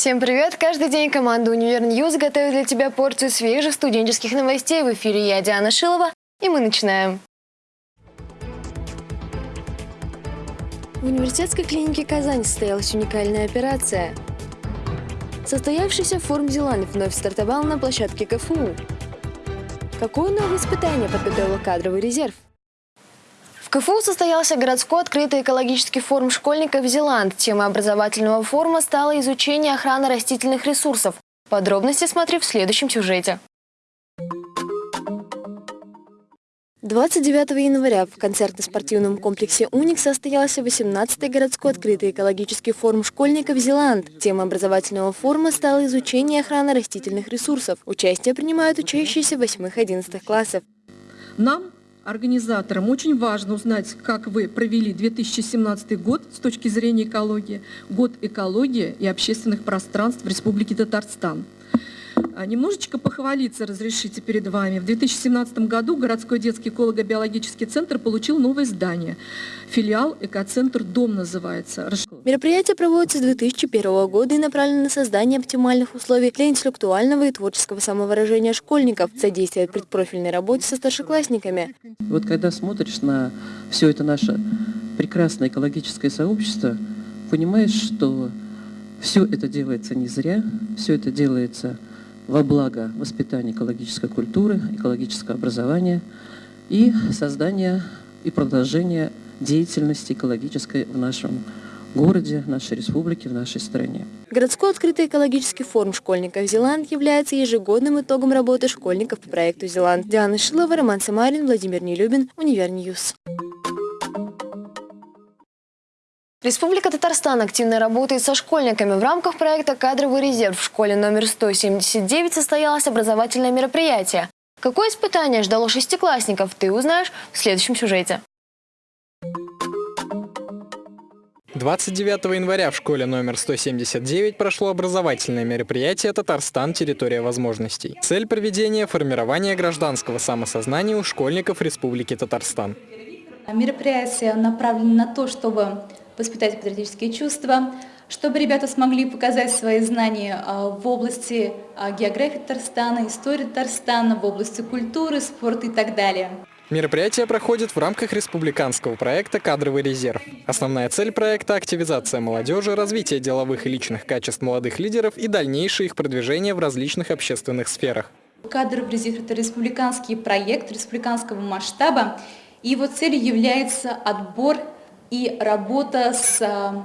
Всем привет! Каждый день команда «Универ Ньюз» готовит для тебя порцию свежих студенческих новостей. В эфире я, Диана Шилова, и мы начинаем. В университетской клинике Казань состоялась уникальная операция. Состоявшийся форум Зеланд вновь стартовал на площадке КФУ. Какое новое испытание подготовил кадровый резерв? В КФУ состоялся городской открытый экологический форум школьников «Зеланд». Темой образовательного форума стало изучение охраны растительных ресурсов. Подробности смотри в следующем сюжете. 29 января в концертно-спортивном комплексе «Уник» состоялся 18-й городской открытый экологический форум школьников «Зеланд». Тема образовательного форума стала изучение охраны растительных ресурсов. Участие принимают учащиеся 8-11 классов. Нам организаторам очень важно узнать, как вы провели 2017 год с точки зрения экологии, год экологии и общественных пространств в Республике Татарстан. А, немножечко похвалиться разрешите перед вами. В 2017 году городской детский эколого-биологический центр получил новое здание. Филиал «Экоцентр Дом» называется. Мероприятие проводится с 2001 года и направлено на создание оптимальных условий для интеллектуального и творческого самовыражения школьников, содействует предпрофильной работе со старшеклассниками. Вот когда смотришь на все это наше прекрасное экологическое сообщество, понимаешь, что все это делается не зря, все это делается во благо воспитания экологической культуры, экологического образования и создания и продолжения деятельности экологической в нашем городе, в нашей республике, в нашей стране. Городской открытый экологический форум школьников «Зеланд» является ежегодным итогом работы школьников по проекту «Зеланд». Диана Шилова, Роман Самарин, Владимир Нелюбин, Univer News. Республика Татарстан активно работает со школьниками. В рамках проекта «Кадровый резерв» в школе номер 179 состоялось образовательное мероприятие. Какое испытание ждало шестиклассников, ты узнаешь в следующем сюжете. 29 января в школе номер 179 прошло образовательное мероприятие «Татарстан. Территория возможностей». Цель проведения – формирование гражданского самосознания у школьников Республики Татарстан. Мероприятие направлено на то, чтобы воспитать патриотические чувства, чтобы ребята смогли показать свои знания а, в области а, географии Татарстана, истории Татарстана, в области культуры, спорта и так далее. Мероприятие проходит в рамках республиканского проекта «Кадровый резерв». Основная цель проекта – активизация молодежи, развитие деловых и личных качеств молодых лидеров и дальнейшее их продвижение в различных общественных сферах. «Кадровый резерв» – это республиканский проект республиканского масштаба, и его целью является отбор и работа с а,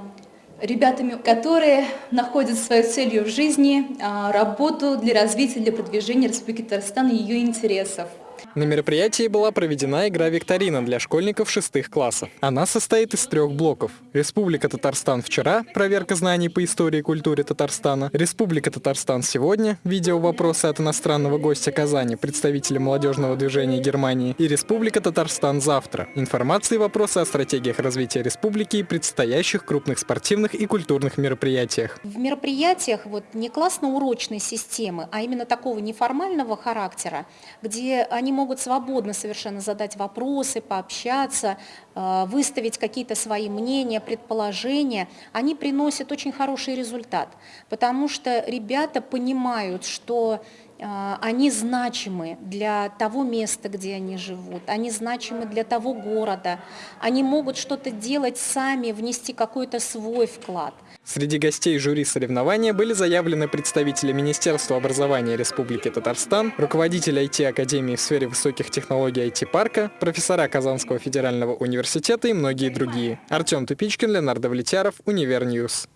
ребятами, которые находят свою целью в жизни, а, работу для развития, для продвижения Республики Татарстан и ее интересов. На мероприятии была проведена игра-викторина для школьников шестых классов. Она состоит из трех блоков. Республика Татарстан вчера, проверка знаний по истории и культуре Татарстана. Республика Татарстан сегодня, видео вопросы от иностранного гостя Казани, представителя молодежного движения Германии. И Республика Татарстан завтра. Информация и вопросы о стратегиях развития республики и предстоящих крупных спортивных и культурных мероприятиях. В мероприятиях вот не классно-урочной системы, а именно такого неформального характера, где они могут могут свободно совершенно задать вопросы, пообщаться, выставить какие-то свои мнения, предположения, они приносят очень хороший результат, потому что ребята понимают, что а, они значимы для того места, где они живут, они значимы для того города, они могут что-то делать сами, внести какой-то свой вклад. Среди гостей жюри соревнования были заявлены представители Министерства образования Республики Татарстан, руководитель IT-академии в сфере высоких технологий IT-парка, профессора Казанского федерального университета и многие другие. Артем Тупичкин, Леонардо Влетяров, Univer News.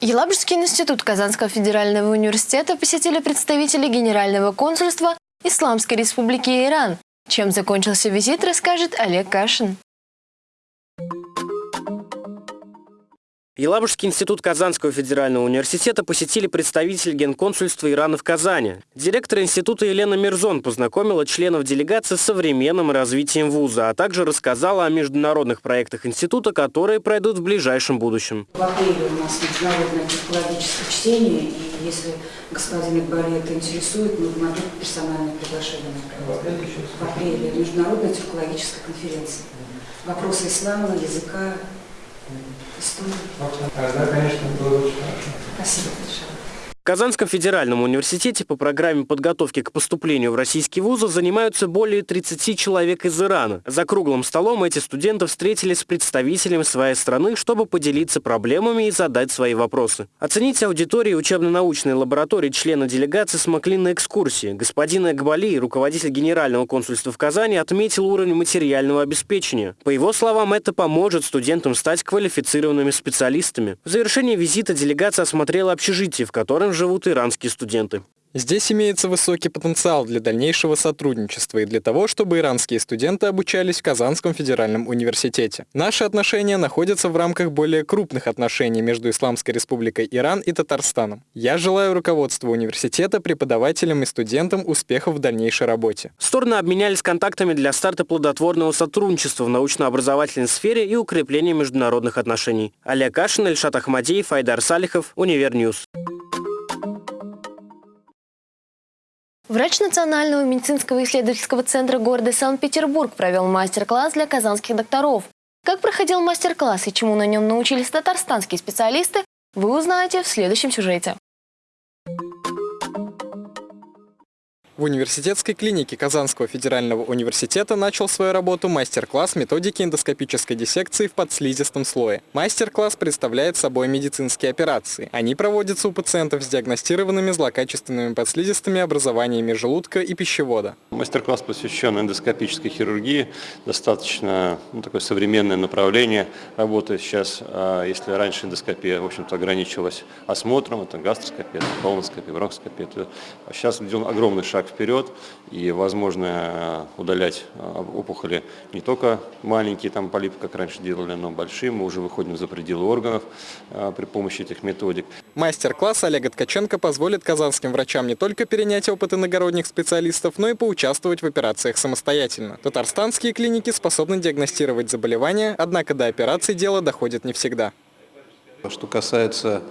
Елабужский институт Казанского федерального университета посетили представители Генерального консульства Исламской республики Иран. Чем закончился визит, расскажет Олег Кашин. Елабужский институт Казанского федерального университета посетили представитель Генконсульства Ирана в Казани. Директор института Елена Мирзон познакомила членов делегации с современным развитием вуза, а также рассказала о международных проектах института, которые пройдут в ближайшем будущем. В апреле у нас международное антропологическое чтение, и если господин Игбали это интересует, мы могли персональное приглашение направить. В апреле международная антропологическая конференция. Вопросы ислама, языка, Историю. Тогда, конечно, было очень хорошо. Спасибо большое. В Казанском федеральном университете по программе подготовки к поступлению в российские вузы занимаются более 30 человек из Ирана. За круглым столом эти студенты встретились с представителями своей страны, чтобы поделиться проблемами и задать свои вопросы. Оценить аудитории учебно-научной лаборатории члена делегации смогли на экскурсии. Господин Экбали, руководитель Генерального консульства в Казани, отметил уровень материального обеспечения. По его словам, это поможет студентам стать квалифицированными специалистами. В завершении визита делегация осмотрела общежитие, в котором живут иранские студенты. Здесь имеется высокий потенциал для дальнейшего сотрудничества и для того, чтобы иранские студенты обучались в Казанском федеральном университете. Наши отношения находятся в рамках более крупных отношений между Исламской республикой Иран и Татарстаном. Я желаю руководству университета, преподавателям и студентам успехов в дальнейшей работе. Стороны обменялись контактами для старта плодотворного сотрудничества в научно-образовательной сфере и укрепления международных отношений. Олег Кашин, Ильшат Ахмадеев, Айдар Салихов, Univer News. Врач Национального медицинского исследовательского центра города Санкт-Петербург провел мастер-класс для казанских докторов. Как проходил мастер-класс и чему на нем научились татарстанские специалисты, вы узнаете в следующем сюжете. В университетской клинике Казанского федерального университета начал свою работу мастер-класс методики эндоскопической диссекции в подслизистом слое. Мастер-класс представляет собой медицинские операции. Они проводятся у пациентов с диагностированными злокачественными подслизистыми образованиями желудка и пищевода. Мастер-класс посвящен эндоскопической хирургии. Достаточно ну, такое современное направление работы сейчас. А если раньше эндоскопия, в общем-то, ограничивалась осмотром, это гастроскопия, это колоноскопия, бронхоскопия, то сейчас идем огромный шаг вперед, и возможно удалять а, опухоли не только маленькие там полипы, как раньше делали, но большие. Мы уже выходим за пределы органов а, при помощи этих методик. Мастер-класс Олега Ткаченко позволит казанским врачам не только перенять опыт иногородних специалистов, но и поучаствовать в операциях самостоятельно. Татарстанские клиники способны диагностировать заболевания, однако до операции дело доходит не всегда. Что касается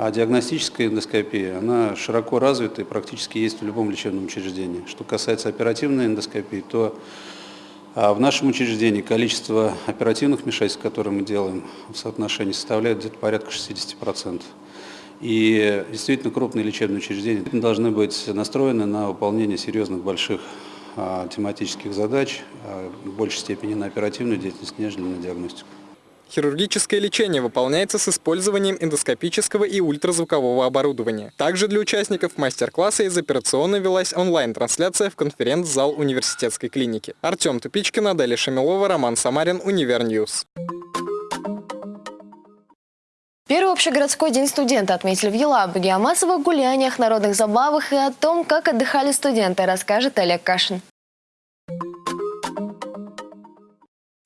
а диагностическая эндоскопия, она широко развита и практически есть в любом лечебном учреждении. Что касается оперативной эндоскопии, то а, в нашем учреждении количество оперативных вмешательств, которые мы делаем в соотношении, составляет где-то порядка 60%. И действительно крупные лечебные учреждения должны быть настроены на выполнение серьезных больших а, тематических задач, в большей степени на оперативную деятельность, нежели на диагностику. Хирургическое лечение выполняется с использованием эндоскопического и ультразвукового оборудования. Также для участников мастер-класса из операционной велась онлайн-трансляция в конференц-зал университетской клиники. Артем Тупичкин, Аделя Шамилова, Роман Самарин, Univer News. Первый общегородской день студента отметили в Елабуге. О массовых гуляниях, народных забавах и о том, как отдыхали студенты, расскажет Олег Кашин.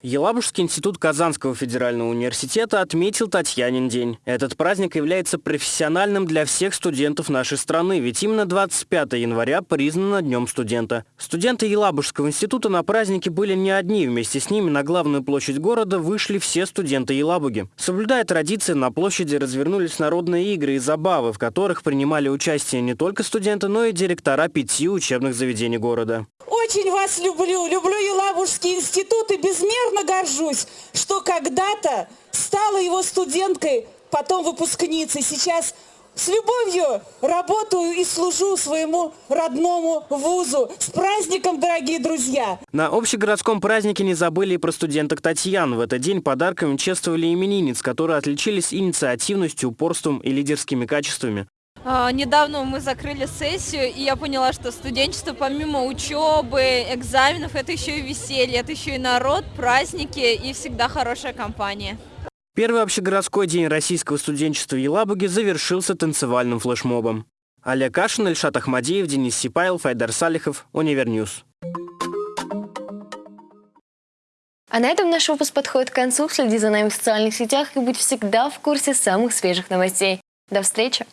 Елабужский институт Казанского федерального университета отметил Татьянин день. Этот праздник является профессиональным для всех студентов нашей страны, ведь именно 25 января признано Днем студента. Студенты Елабужского института на празднике были не одни, вместе с ними на главную площадь города вышли все студенты Елабуги. Соблюдая традиции, на площади развернулись народные игры и забавы, в которых принимали участие не только студенты, но и директора пяти учебных заведений города. Очень вас люблю, люблю Елабужский институт и безмерно горжусь, что когда-то стала его студенткой, потом выпускницей. Сейчас с любовью работаю и служу своему родному вузу. С праздником, дорогие друзья! На общегородском празднике не забыли и про студенток Татьян. В этот день подарками чествовали именинниц, которые отличились инициативностью, упорством и лидерскими качествами. А, недавно мы закрыли сессию, и я поняла, что студенчество помимо учебы, экзаменов, это еще и веселье, это еще и народ, праздники и всегда хорошая компания. Первый общегородской день российского студенчества в Елабуге завершился танцевальным флешмобом. Олег Кашин, Ильшат Ахмадеев, Денис Сипайлов, Айдар Салихов, Univer News. А на этом наш выпуск подходит к концу. Следи за нами в социальных сетях и будь всегда в курсе самых свежих новостей. До встречи!